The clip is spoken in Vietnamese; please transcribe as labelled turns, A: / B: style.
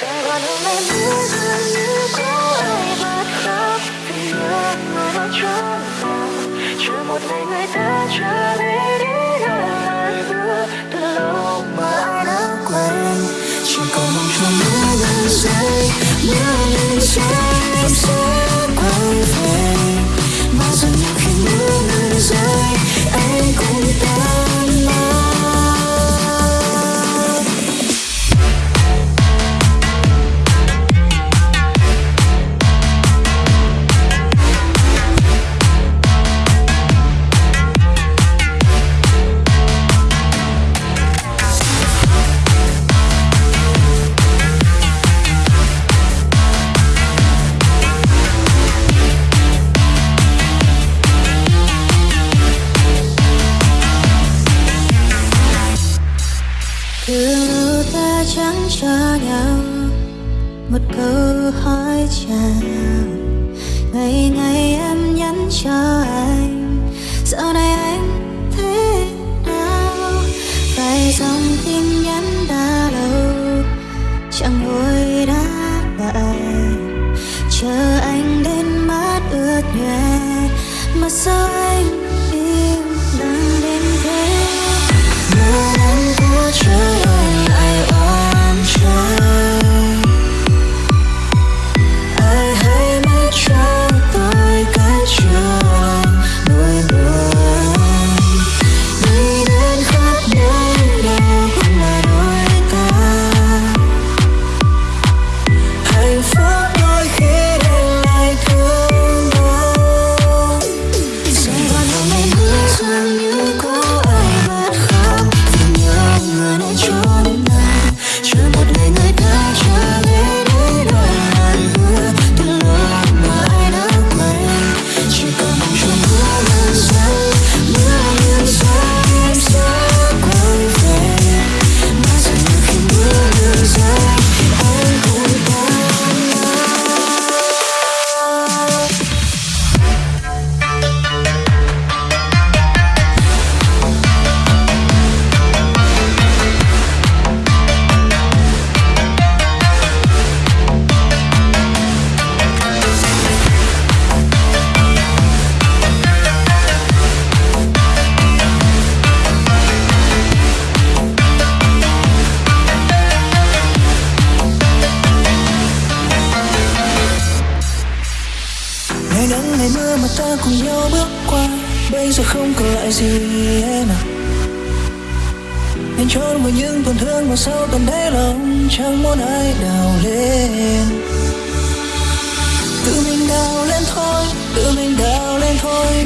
A: chỉ còn mong cho mưa ngừng rơi mưa ngừng rơi
B: một câu hỏi chào. Ngày ngày em nhắn cho anh, dạo này anh thế nào? Vài dòng tin nhắn đã lâu, chẳng hồi đáp lại. Chờ anh đến mắt ướt nhòe mà sao
C: Những ngày mưa mà
A: ta cùng nhau bước qua. Bây giờ không còn lại gì em à anh trốn vào những tổn thương mà sâu tận đáy lòng chẳng muốn ai đào lên. Tự mình đào lên thôi, tự mình đào lên thôi.